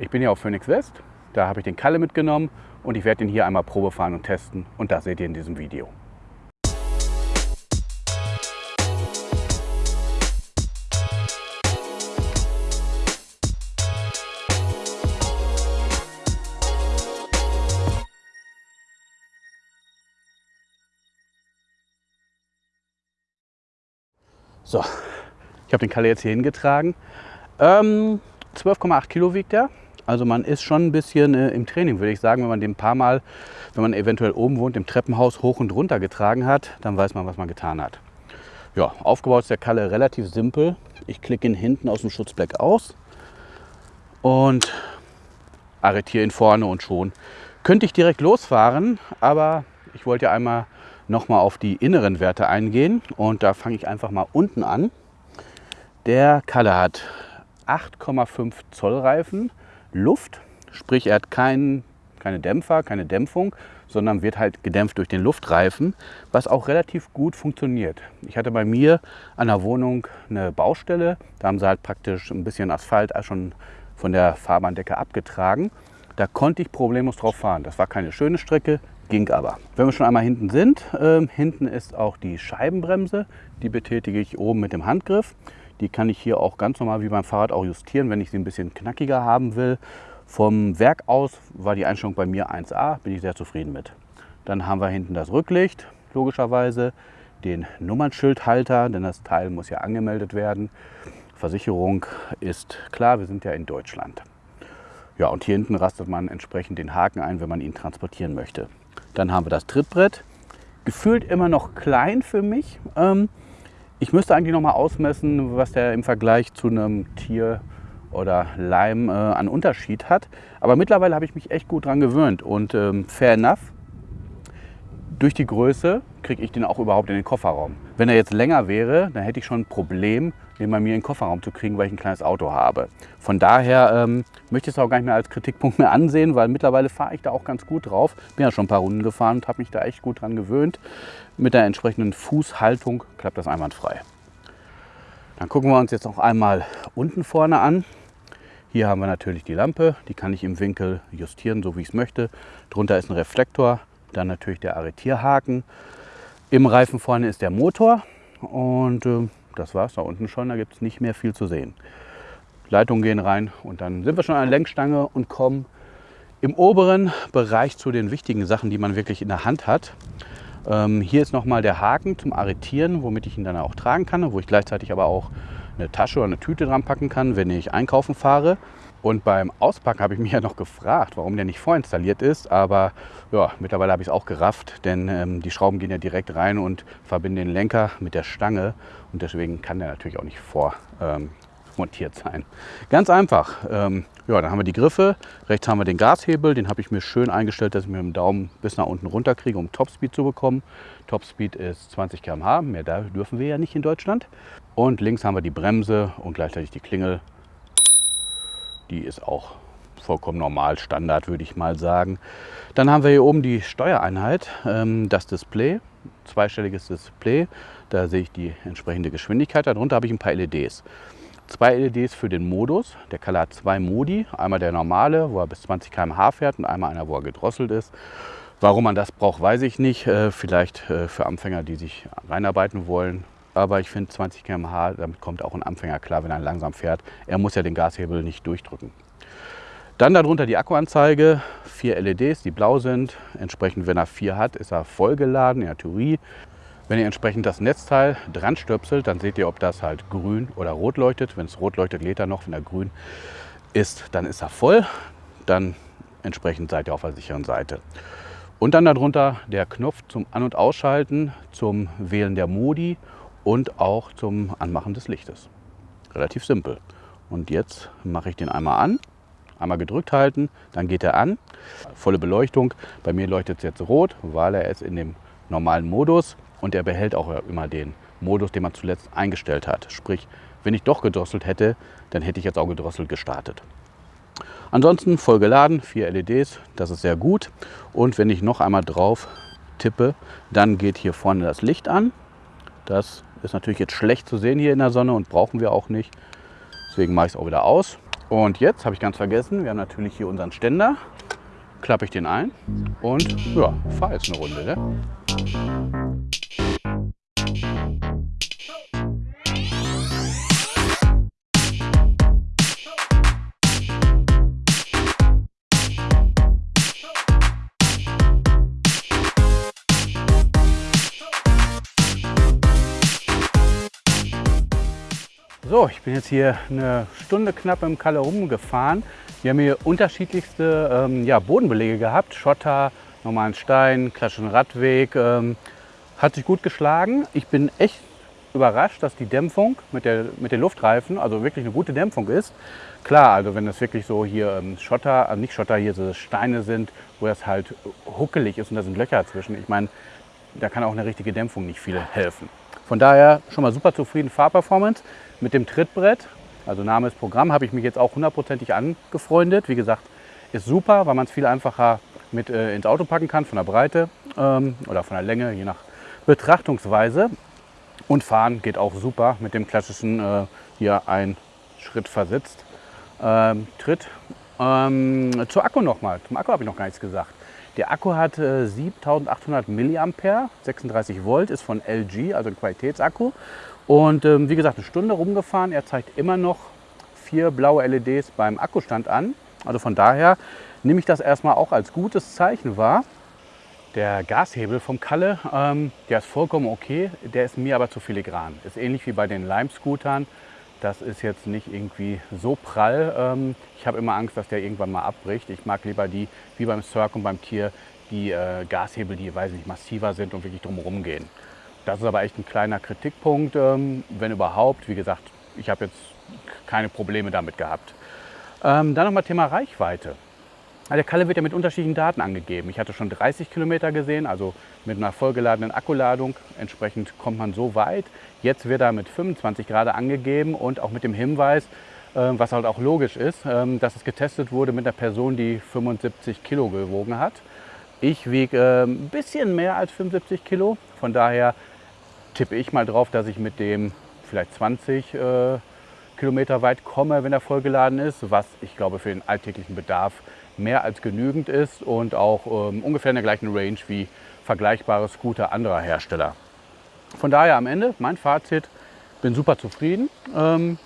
Ich bin ja auf Phoenix West, da habe ich den Kalle mitgenommen und ich werde ihn hier einmal Probe fahren und testen und das seht ihr in diesem Video. So, ich habe den Kalle jetzt hier hingetragen. Ähm, 12,8 Kilo wiegt er. Also man ist schon ein bisschen äh, im Training, würde ich sagen, wenn man den paar Mal, wenn man eventuell oben wohnt, im Treppenhaus hoch und runter getragen hat, dann weiß man, was man getan hat. Ja, aufgebaut ist der Kalle relativ simpel. Ich klicke ihn hinten aus dem Schutzbleck aus und arretiere ihn vorne und schon könnte ich direkt losfahren, aber ich wollte ja einmal nochmal auf die inneren Werte eingehen und da fange ich einfach mal unten an. Der Kalle hat 8,5 Zoll Reifen, Luft, sprich er hat kein, keine Dämpfer, keine Dämpfung, sondern wird halt gedämpft durch den Luftreifen, was auch relativ gut funktioniert. Ich hatte bei mir an der Wohnung eine Baustelle, da haben sie halt praktisch ein bisschen Asphalt schon von der Fahrbahndecke abgetragen. Da konnte ich problemlos drauf fahren. Das war keine schöne Strecke, ging aber. Wenn wir schon einmal hinten sind, äh, hinten ist auch die Scheibenbremse. Die betätige ich oben mit dem Handgriff. Die kann ich hier auch ganz normal wie beim Fahrrad auch justieren, wenn ich sie ein bisschen knackiger haben will. Vom Werk aus war die Einstellung bei mir 1A, bin ich sehr zufrieden mit. Dann haben wir hinten das Rücklicht, logischerweise, den Nummernschildhalter, denn das Teil muss ja angemeldet werden. Versicherung ist klar, wir sind ja in Deutschland. Ja, und hier hinten rastet man entsprechend den Haken ein, wenn man ihn transportieren möchte. Dann haben wir das Trittbrett. Gefühlt immer noch klein für mich. Ähm, ich müsste eigentlich noch mal ausmessen, was der im Vergleich zu einem Tier oder Leim äh, an Unterschied hat. Aber mittlerweile habe ich mich echt gut dran gewöhnt und ähm, fair enough. Durch die Größe kriege ich den auch überhaupt in den Kofferraum. Wenn er jetzt länger wäre, dann hätte ich schon ein Problem, den bei mir in den Kofferraum zu kriegen, weil ich ein kleines Auto habe. Von daher ähm, möchte ich es auch gar nicht mehr als Kritikpunkt mehr ansehen, weil mittlerweile fahre ich da auch ganz gut drauf. Bin ja schon ein paar Runden gefahren und habe mich da echt gut dran gewöhnt. Mit der entsprechenden Fußhaltung klappt das einwandfrei. Dann gucken wir uns jetzt noch einmal unten vorne an. Hier haben wir natürlich die Lampe, die kann ich im Winkel justieren, so wie ich es möchte. Drunter ist ein Reflektor, dann natürlich der Arretierhaken. Im Reifen vorne ist der Motor und äh, das war es da unten schon, da gibt es nicht mehr viel zu sehen. Leitungen gehen rein und dann sind wir schon an der Lenkstange und kommen im oberen Bereich zu den wichtigen Sachen, die man wirklich in der Hand hat. Ähm, hier ist nochmal der Haken zum Arretieren, womit ich ihn dann auch tragen kann, wo ich gleichzeitig aber auch eine Tasche oder eine Tüte dran packen kann, wenn ich einkaufen fahre. Und beim Auspacken habe ich mich ja noch gefragt, warum der nicht vorinstalliert ist. Aber ja, mittlerweile habe ich es auch gerafft, denn ähm, die Schrauben gehen ja direkt rein und verbinden den Lenker mit der Stange. Und deswegen kann der natürlich auch nicht vormontiert ähm, sein. Ganz einfach. Ähm, ja, dann haben wir die Griffe. Rechts haben wir den Gashebel. Den habe ich mir schön eingestellt, dass ich mit dem Daumen bis nach unten runter kriege, um Topspeed zu bekommen. Topspeed ist 20 km/h. Mehr da dürfen wir ja nicht in Deutschland. Und links haben wir die Bremse und gleichzeitig die Klingel die ist auch vollkommen normal, Standard würde ich mal sagen. Dann haben wir hier oben die Steuereinheit, ähm, das Display, zweistelliges Display. Da sehe ich die entsprechende Geschwindigkeit. Darunter habe ich ein paar LEDs. Zwei LEDs für den Modus. Der Color hat zwei Modi. Einmal der normale, wo er bis 20 km/h fährt und einmal einer, wo er gedrosselt ist. Warum man das braucht, weiß ich nicht. Äh, vielleicht äh, für Anfänger, die sich reinarbeiten wollen, aber ich finde 20 km/h, damit kommt auch ein Anfänger klar, wenn er langsam fährt. Er muss ja den Gashebel nicht durchdrücken. Dann darunter die Akkuanzeige, vier LEDs, die blau sind. Entsprechend, wenn er vier hat, ist er vollgeladen in der Theorie. Wenn ihr entsprechend das Netzteil dran stöpselt, dann seht ihr, ob das halt grün oder rot leuchtet. Wenn es rot leuchtet, lädt er noch. Wenn er grün ist, dann ist er voll. Dann entsprechend seid ihr auf der sicheren Seite. Und dann darunter der Knopf zum An- und Ausschalten, zum Wählen der Modi und auch zum Anmachen des Lichtes. Relativ simpel. Und jetzt mache ich den einmal an, einmal gedrückt halten, dann geht er an. Volle Beleuchtung. Bei mir leuchtet es jetzt rot, weil er ist in dem normalen Modus und er behält auch immer den Modus, den man zuletzt eingestellt hat. Sprich, wenn ich doch gedrosselt hätte, dann hätte ich jetzt auch gedrosselt gestartet. Ansonsten voll geladen, vier LEDs, das ist sehr gut. Und wenn ich noch einmal drauf tippe, dann geht hier vorne das Licht an. Das ist natürlich jetzt schlecht zu sehen hier in der Sonne und brauchen wir auch nicht. Deswegen mache ich es auch wieder aus. Und jetzt habe ich ganz vergessen, wir haben natürlich hier unseren Ständer. Klappe ich den ein und ja, fahre jetzt eine Runde. Ne? So, ich bin jetzt hier eine Stunde knapp im Kalle rumgefahren. Wir haben hier unterschiedlichste ähm, ja, Bodenbelege gehabt. Schotter, normalen Stein, klassischen Radweg. Ähm, hat sich gut geschlagen. Ich bin echt überrascht, dass die Dämpfung mit, der, mit den Luftreifen, also wirklich eine gute Dämpfung ist. Klar, also wenn das wirklich so hier ähm, Schotter, also nicht Schotter, hier so Steine sind, wo das halt huckelig ist und da sind Löcher dazwischen. Ich meine, da kann auch eine richtige Dämpfung nicht viel helfen. Von daher schon mal super zufrieden Fahrperformance. Mit dem Trittbrett, also Name ist Programm, habe ich mich jetzt auch hundertprozentig angefreundet. Wie gesagt, ist super, weil man es viel einfacher mit äh, ins Auto packen kann, von der Breite ähm, oder von der Länge, je nach Betrachtungsweise. Und fahren geht auch super mit dem klassischen äh, hier ein Schritt versetzt. Ähm, Tritt. Ähm, zur Akku nochmal. Zum Akku habe ich noch gar nichts gesagt. Der Akku hat äh, 7800 mAh, 36 Volt, ist von LG, also ein Qualitätsakku. Und ähm, wie gesagt, eine Stunde rumgefahren. Er zeigt immer noch vier blaue LEDs beim Akkustand an. Also von daher nehme ich das erstmal auch als gutes Zeichen wahr. Der Gashebel vom Kalle, ähm, der ist vollkommen okay, der ist mir aber zu filigran. Ist ähnlich wie bei den Lime-Scootern. Das ist jetzt nicht irgendwie so prall. Ähm, ich habe immer Angst, dass der irgendwann mal abbricht. Ich mag lieber die, wie beim Cirque und beim Tier, die äh, Gashebel, die weiß nicht, massiver sind und wirklich drumherum gehen. Das ist aber echt ein kleiner Kritikpunkt, ähm, wenn überhaupt. Wie gesagt, ich habe jetzt keine Probleme damit gehabt. Ähm, dann nochmal Thema Reichweite. Der Kalle wird ja mit unterschiedlichen Daten angegeben. Ich hatte schon 30 Kilometer gesehen, also mit einer vollgeladenen Akkuladung. Entsprechend kommt man so weit. Jetzt wird er mit 25 Grad angegeben und auch mit dem Hinweis, äh, was halt auch logisch ist, ähm, dass es getestet wurde mit einer Person, die 75 Kilo gewogen hat. Ich wiege äh, ein bisschen mehr als 75 Kilo. Von daher tippe ich mal drauf, dass ich mit dem vielleicht 20 äh, Kilometer weit komme, wenn er vollgeladen ist, was ich glaube für den alltäglichen Bedarf mehr als genügend ist und auch ähm, ungefähr in der gleichen Range wie vergleichbare Scooter anderer Hersteller. Von daher am Ende mein Fazit, bin super zufrieden. Ähm,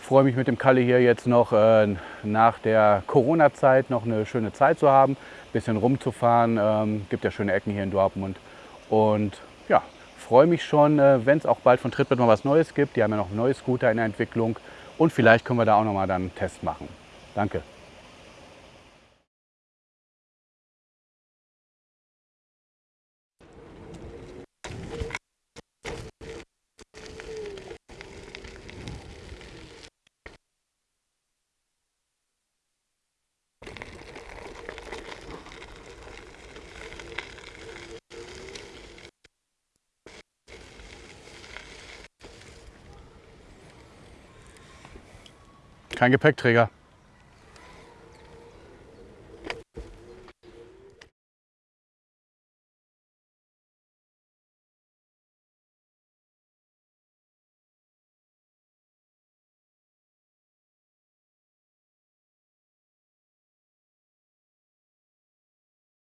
freue mich mit dem Kalle hier jetzt noch äh, nach der Corona-Zeit noch eine schöne Zeit zu haben, bisschen rumzufahren. Ähm, gibt ja schöne Ecken hier in Dortmund und ja, freue mich schon, äh, wenn es auch bald von Trittbrett mal was Neues gibt. Die haben ja noch neue Scooter in der Entwicklung und vielleicht können wir da auch noch mal dann einen Test machen. Danke. Kein Gepäckträger.